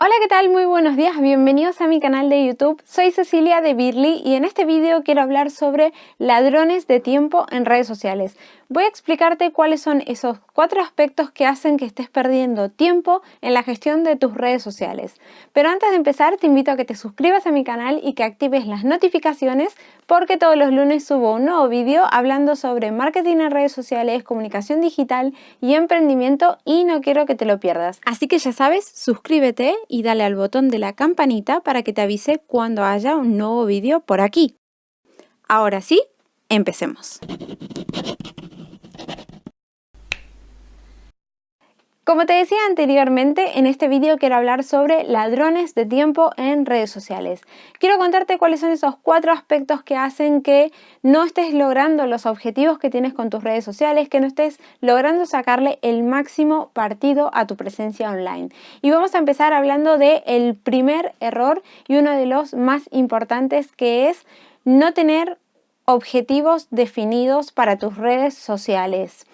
Hola, ¿qué tal? Muy buenos días, bienvenidos a mi canal de YouTube. Soy Cecilia de Birly y en este vídeo quiero hablar sobre ladrones de tiempo en redes sociales. Voy a explicarte cuáles son esos cuatro aspectos que hacen que estés perdiendo tiempo en la gestión de tus redes sociales. Pero antes de empezar te invito a que te suscribas a mi canal y que actives las notificaciones porque todos los lunes subo un nuevo vídeo hablando sobre marketing en redes sociales, comunicación digital y emprendimiento y no quiero que te lo pierdas. Así que ya sabes, suscríbete y dale al botón de la campanita para que te avise cuando haya un nuevo vídeo por aquí. Ahora sí, empecemos. Como te decía anteriormente, en este vídeo quiero hablar sobre ladrones de tiempo en redes sociales. Quiero contarte cuáles son esos cuatro aspectos que hacen que no estés logrando los objetivos que tienes con tus redes sociales, que no estés logrando sacarle el máximo partido a tu presencia online. Y vamos a empezar hablando del el primer error y uno de los más importantes que es no tener objetivos definidos para tus redes sociales.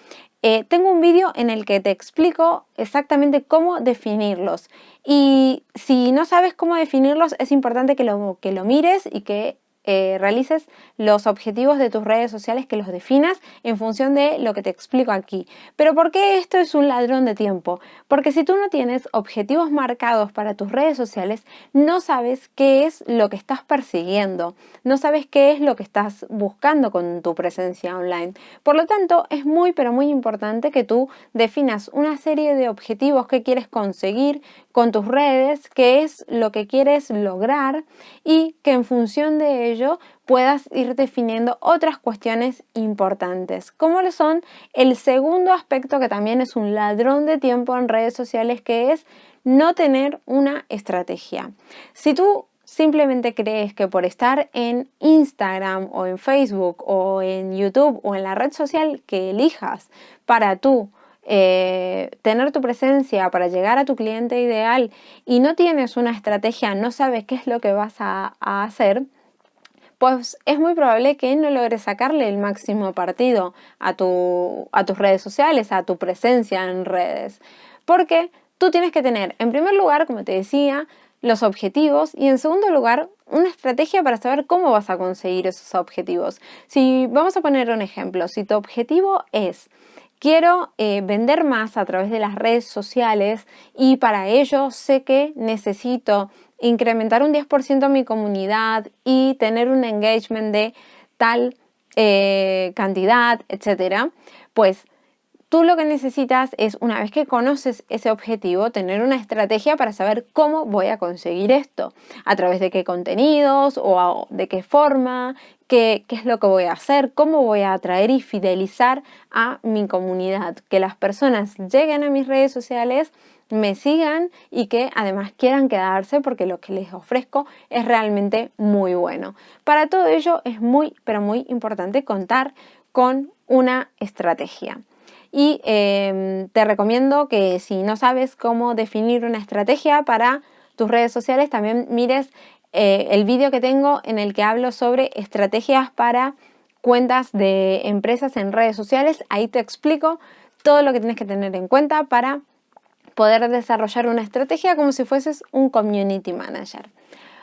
Eh, tengo un vídeo en el que te explico exactamente cómo definirlos. Y si no sabes cómo definirlos es importante que lo, que lo mires y que eh, realices los objetivos de tus redes sociales, que los definas en función de lo que te explico aquí. Pero ¿por qué esto es un ladrón de tiempo? Porque si tú no tienes objetivos marcados para tus redes sociales, no sabes qué es lo que estás persiguiendo, no sabes qué es lo que estás buscando con tu presencia online. Por lo tanto, es muy pero muy importante que tú definas una serie de objetivos que quieres conseguir con tus redes, qué es lo que quieres lograr y que en función de ello puedas ir definiendo otras cuestiones importantes, como lo son el segundo aspecto que también es un ladrón de tiempo en redes sociales, que es no tener una estrategia. Si tú simplemente crees que por estar en Instagram o en Facebook o en YouTube o en la red social que elijas para tú eh, tener tu presencia para llegar a tu cliente ideal y no tienes una estrategia, no sabes qué es lo que vas a, hacer, pues es muy probable que no logres sacarle el máximo partido a, a tus redes sociales, a tu presencia en redes. Porque tú tienes que tener, en primer lugar, como te decía, los objetivos y en segundo lugar, una estrategia para saber cómo vas a conseguir esos objetivos. Si vamos a poner un ejemplo, si tu objetivo es quiero eh, vender más a través de las redes sociales y para ello sé que necesito incrementar un 10% mi comunidad y tener un engagement de tal eh, cantidad, etcétera, pues Tú lo que necesitas es, una vez que conoces ese objetivo, tener una estrategia para saber cómo voy a conseguir esto, a través de qué contenidos o de qué forma, qué, es lo que voy a hacer, cómo voy a atraer y fidelizar a mi comunidad, que las personas lleguen a mis redes sociales me sigan y que además quieran quedarse porque lo que les ofrezco es realmente muy bueno. Para todo ello es muy, pero muy importante contar con una estrategia y em, te recomiendo que si no sabes cómo definir una estrategia para tus redes sociales, también mires eh, el vídeo que tengo en el que hablo sobre estrategias para cuentas de empresas en redes sociales. Ahí te explico todo lo que tienes que tener en cuenta para poder desarrollar una estrategia como si fueses un community manager.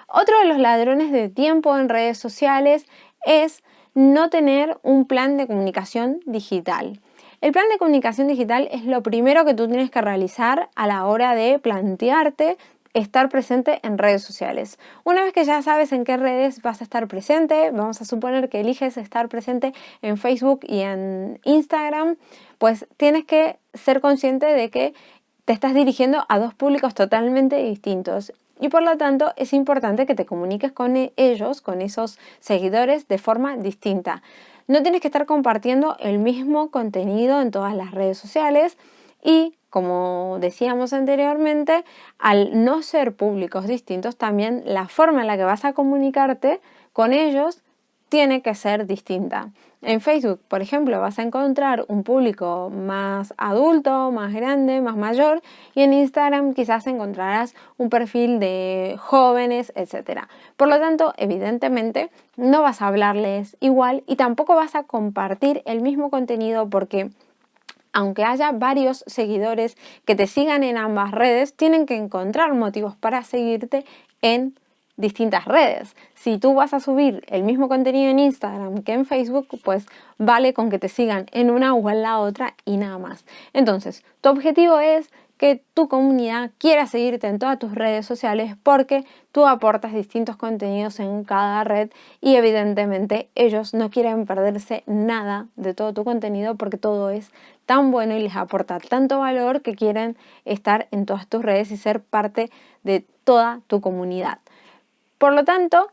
Otro de los ladrones de tiempo en redes sociales es no tener un plan de comunicación digital. El plan de comunicación digital es lo primero que tú tienes que realizar a la hora de plantearte estar presente en redes sociales. Una vez que ya sabes en qué redes vas a estar presente, vamos a suponer que eliges estar presente en Facebook y en Instagram, pues tienes que ser consciente de que te estás dirigiendo a dos públicos totalmente distintos y por lo tanto es importante que te comuniques con ellos, con esos seguidores de forma distinta. No tienes que estar compartiendo el mismo contenido en todas las redes sociales y como decíamos anteriormente, al no ser públicos distintos, también la forma en la que vas a comunicarte con ellos tiene que ser distinta. En Facebook, por ejemplo, vas a encontrar un público más adulto, más grande, más mayor y en Instagram quizás encontrarás un perfil de jóvenes, etc. Por lo tanto, evidentemente, no vas a hablarles igual y tampoco vas a compartir el mismo contenido porque aunque haya varios seguidores que te sigan en ambas redes, tienen que encontrar motivos para seguirte en distintas redes. Si tú vas a subir el mismo contenido en Instagram que en Facebook, pues vale con que te sigan en una o en la otra y nada más. Entonces, tu objetivo es que tu comunidad quiera seguirte en todas tus redes sociales porque tú aportas distintos contenidos en cada red y evidentemente ellos no quieren perderse nada de todo tu contenido porque todo es tan bueno y les aporta tanto valor que quieren estar en todas tus redes y ser parte de toda tu comunidad. Por lo tanto,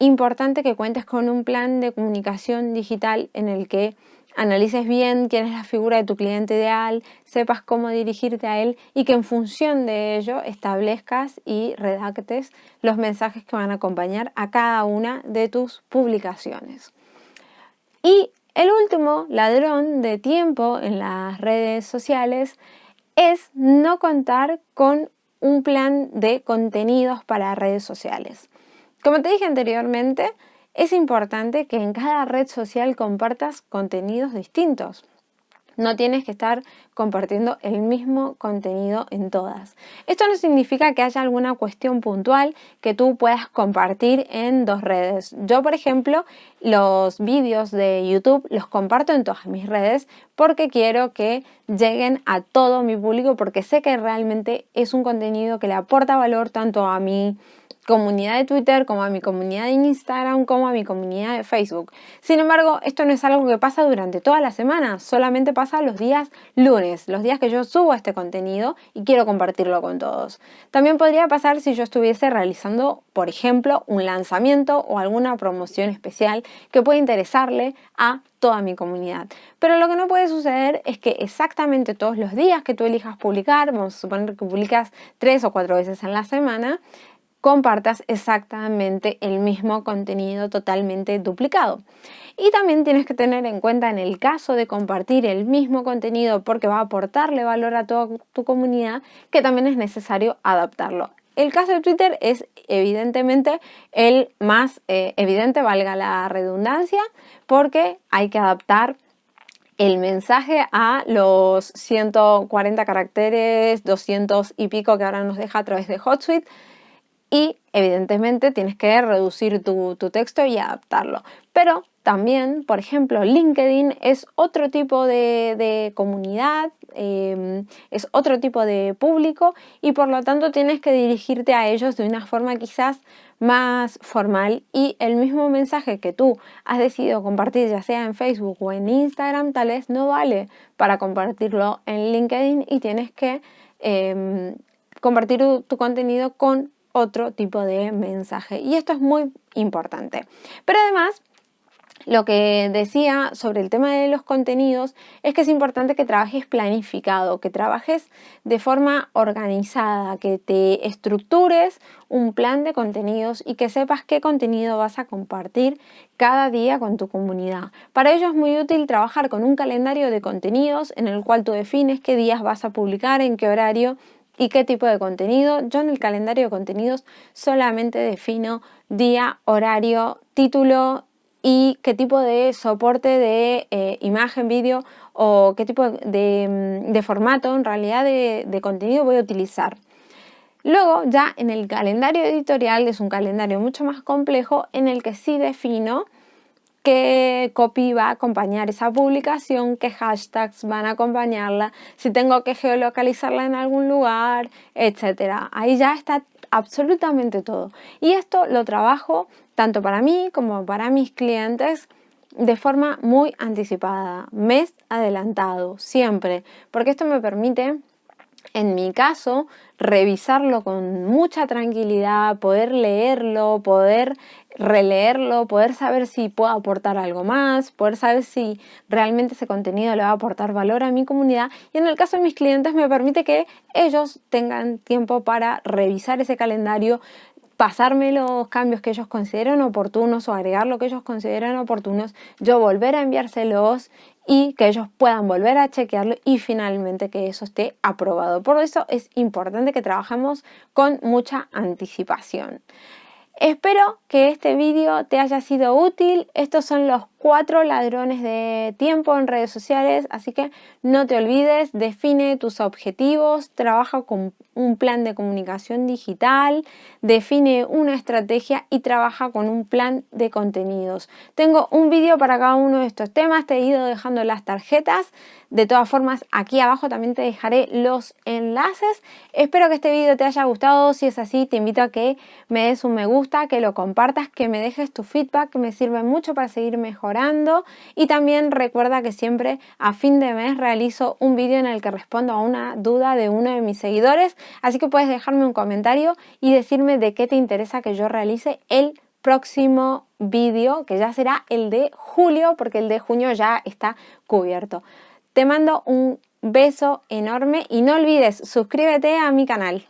importante que cuentes con un plan de comunicación digital en el que analices bien quién es la figura de tu cliente ideal, sepas cómo dirigirte a él y que en función de ello establezcas y redactes los mensajes que van a acompañar a cada una de tus publicaciones. Y el último ladrón de tiempo en las redes sociales es no contar con un plan de contenidos para redes sociales. Como te dije anteriormente, es importante que en cada red social compartas contenidos distintos. No tienes que estar compartiendo el mismo contenido en todas. Esto no significa que haya alguna cuestión puntual que tú puedas compartir en dos redes. Yo, por ejemplo, los vídeos de YouTube los comparto en todas mis redes porque quiero que lleguen a todo mi público porque sé que realmente es un contenido que le aporta valor tanto a mi comunidad de Twitter, como a mi comunidad de Instagram, como a mi comunidad de Facebook. Sin embargo, esto no es algo que pasa durante toda la semana, solamente pasa los días lunes, los días que yo subo este contenido y quiero compartirlo con todos. También podría pasar si yo estuviese realizando, por ejemplo, un lanzamiento o alguna promoción especial que pueda interesarle a toda mi comunidad. Pero lo que no puede suceder es que exactamente todos los días que tú elijas publicar, vamos a suponer que publicas tres o cuatro veces en la semana, compartas exactamente el mismo contenido totalmente duplicado. Y también tienes que tener en cuenta en el caso de compartir el mismo contenido porque va a aportarle valor a toda tu comunidad, que también es necesario adaptarlo. El caso de Twitter es evidentemente el más eh, evidente, valga la redundancia, porque hay que adaptar el mensaje a los 140 caracteres, 200 y pico que ahora nos deja a través de HotSuite y evidentemente tienes que reducir tu, texto y adaptarlo. Pero también, por ejemplo, LinkedIn es otro tipo de, comunidad, em, es otro tipo de público y por lo tanto tienes que dirigirte a ellos de una forma quizás más formal y el mismo mensaje que tú has decidido compartir ya sea en Facebook o en Instagram tal vez no vale para compartirlo en LinkedIn y tienes que em, compartir tu contenido con otro tipo de mensaje. Y esto es muy importante. Pero además, lo que decía sobre el tema de los contenidos es que es importante que trabajes planificado, que trabajes de forma organizada, que te estructures un plan de contenidos y que sepas qué contenido vas a compartir cada día con tu comunidad. Para ello es muy útil trabajar con un calendario de contenidos en el cual tú defines qué días vas a publicar, en qué horario y qué tipo de contenido. Yo en el calendario de contenidos solamente defino día, horario, título y qué tipo de soporte de eh, imagen, vídeo o qué tipo de, mm, formato en realidad de, contenido voy a utilizar. Luego ya en el calendario editorial es un calendario mucho más complejo en el que sí defino qué copy va a acompañar esa publicación, qué hashtags van a acompañarla, si tengo que geolocalizarla en algún lugar, etc. Ahí ya está absolutamente todo. Y esto lo trabajo tanto para mí como para mis clientes de forma muy anticipada, mes adelantado, siempre, porque esto me permite en mi caso, revisarlo con mucha tranquilidad, poder leerlo, poder releerlo, poder saber si puedo aportar algo más, poder saber si realmente ese contenido le va a aportar valor a mi comunidad. Y en el caso de mis clientes me permite que ellos tengan tiempo para revisar ese calendario, pasarme los cambios que ellos consideran oportunos o agregar lo que ellos consideran oportunos, yo volver a enviárselos y que ellos puedan volver a chequearlo y finalmente que eso esté aprobado. Por eso es importante que trabajemos con mucha anticipación. Espero que este vídeo te haya sido útil. Estos son los cuatro ladrones de tiempo en redes sociales, así que no te olvides, define tus objetivos, trabaja con un plan de comunicación digital, define una estrategia y trabaja con un plan de contenidos. Tengo un vídeo para cada uno de estos temas, te he ido dejando las tarjetas, de todas formas aquí abajo también te dejaré los enlaces. Espero que este vídeo te haya gustado, si es así te invito a que me des un me gusta, que lo compartas, que me dejes tu feedback, que me sirve mucho para seguir y también recuerda que siempre a fin de mes realizo un vídeo en el que respondo a una duda de uno de mis seguidores Así que puedes dejarme un comentario y decirme de qué te interesa que yo realice el próximo vídeo, que ya será el de julio, porque el de junio ya está cubierto. Te mando un beso enorme y no olvides suscríbete a mi canal.